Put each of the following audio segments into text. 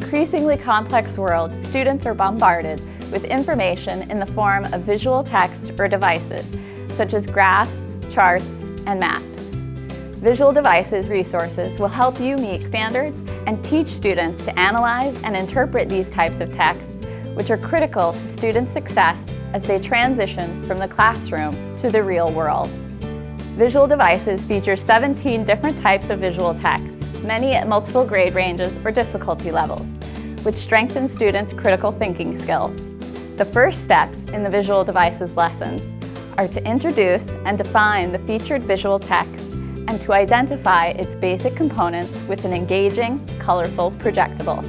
increasingly complex world, students are bombarded with information in the form of visual text or devices, such as graphs, charts, and maps. Visual Devices resources will help you meet standards and teach students to analyze and interpret these types of texts, which are critical to students' success as they transition from the classroom to the real world. Visual Devices feature 17 different types of visual text, many at multiple grade ranges or difficulty levels, which strengthen students' critical thinking skills. The first steps in the Visual Devices lessons are to introduce and define the featured visual text and to identify its basic components with an engaging, colorful projectable.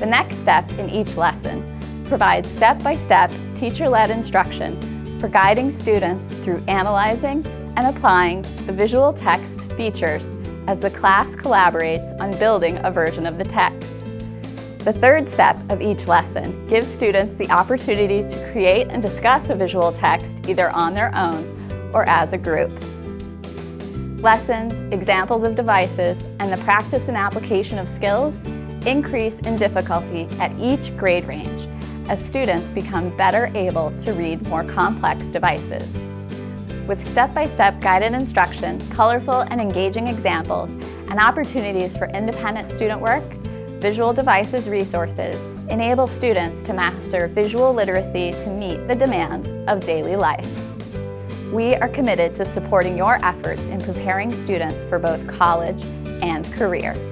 The next step in each lesson provides step-by-step teacher-led instruction for guiding students through analyzing and applying the visual text features as the class collaborates on building a version of the text. The third step of each lesson gives students the opportunity to create and discuss a visual text either on their own or as a group lessons, examples of devices, and the practice and application of skills increase in difficulty at each grade range as students become better able to read more complex devices. With step-by-step -step guided instruction, colorful and engaging examples, and opportunities for independent student work, Visual Devices resources enable students to master visual literacy to meet the demands of daily life. We are committed to supporting your efforts in preparing students for both college and career.